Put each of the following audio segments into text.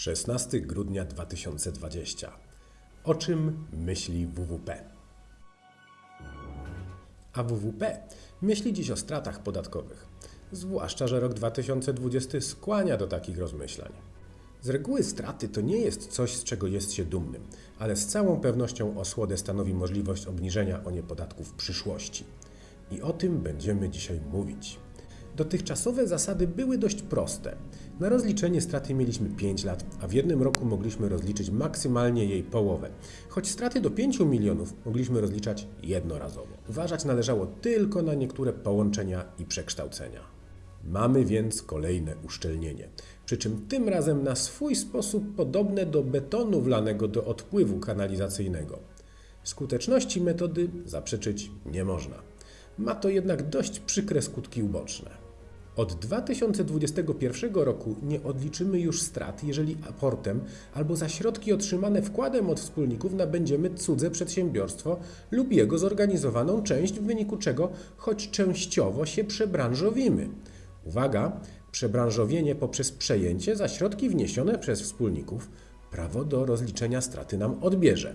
16 grudnia 2020. O czym myśli WWP? A WWP myśli dziś o stratach podatkowych, zwłaszcza, że rok 2020 skłania do takich rozmyślań. Z reguły straty to nie jest coś, z czego jest się dumnym, ale z całą pewnością osłodę stanowi możliwość obniżenia o nie podatków w przyszłości. I o tym będziemy dzisiaj mówić. Dotychczasowe zasady były dość proste. Na rozliczenie straty mieliśmy 5 lat, a w jednym roku mogliśmy rozliczyć maksymalnie jej połowę. Choć straty do 5 milionów mogliśmy rozliczać jednorazowo. Uważać należało tylko na niektóre połączenia i przekształcenia. Mamy więc kolejne uszczelnienie. Przy czym tym razem na swój sposób podobne do betonu wlanego do odpływu kanalizacyjnego. Skuteczności metody zaprzeczyć nie można. Ma to jednak dość przykre skutki uboczne. Od 2021 roku nie odliczymy już strat, jeżeli aportem albo za środki otrzymane wkładem od wspólników nabędziemy cudze przedsiębiorstwo lub jego zorganizowaną część, w wyniku czego choć częściowo się przebranżowimy. Uwaga! Przebranżowienie poprzez przejęcie za środki wniesione przez wspólników prawo do rozliczenia straty nam odbierze.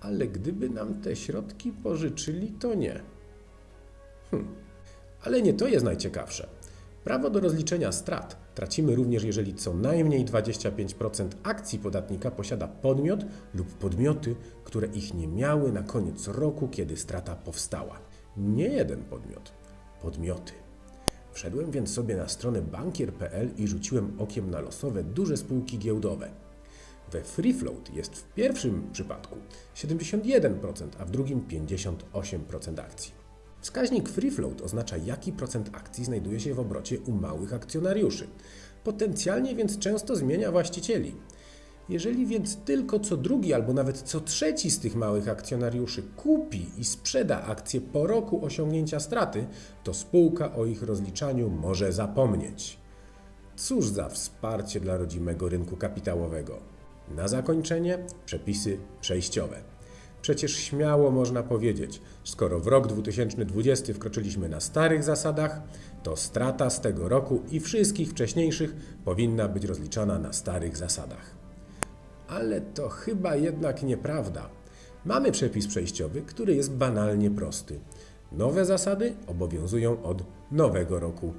Ale gdyby nam te środki pożyczyli, to nie. Hm. Ale nie to jest najciekawsze. Prawo do rozliczenia strat tracimy również, jeżeli co najmniej 25% akcji podatnika posiada podmiot lub podmioty, które ich nie miały na koniec roku, kiedy strata powstała. Nie jeden podmiot, podmioty. Wszedłem więc sobie na stronę bankier.pl i rzuciłem okiem na losowe duże spółki giełdowe. We free float jest w pierwszym przypadku 71%, a w drugim 58% akcji. Wskaźnik free float oznacza, jaki procent akcji znajduje się w obrocie u małych akcjonariuszy. Potencjalnie więc często zmienia właścicieli. Jeżeli więc tylko co drugi albo nawet co trzeci z tych małych akcjonariuszy kupi i sprzeda akcje po roku osiągnięcia straty, to spółka o ich rozliczaniu może zapomnieć. Cóż za wsparcie dla rodzimego rynku kapitałowego. Na zakończenie przepisy przejściowe. Przecież śmiało można powiedzieć, skoro w rok 2020 wkroczyliśmy na starych zasadach, to strata z tego roku i wszystkich wcześniejszych powinna być rozliczana na starych zasadach. Ale to chyba jednak nieprawda. Mamy przepis przejściowy, który jest banalnie prosty. Nowe zasady obowiązują od nowego roku.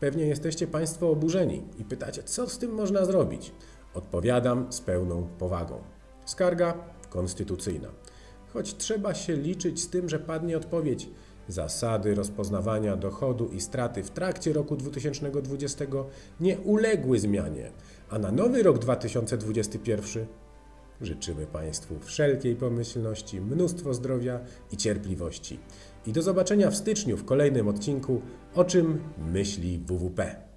Pewnie jesteście Państwo oburzeni i pytacie, co z tym można zrobić. Odpowiadam z pełną powagą. Skarga konstytucyjna. Choć trzeba się liczyć z tym, że padnie odpowiedź. Zasady rozpoznawania dochodu i straty w trakcie roku 2020 nie uległy zmianie, a na nowy rok 2021 życzymy Państwu wszelkiej pomyślności, mnóstwo zdrowia i cierpliwości. I do zobaczenia w styczniu w kolejnym odcinku O czym myśli WWP.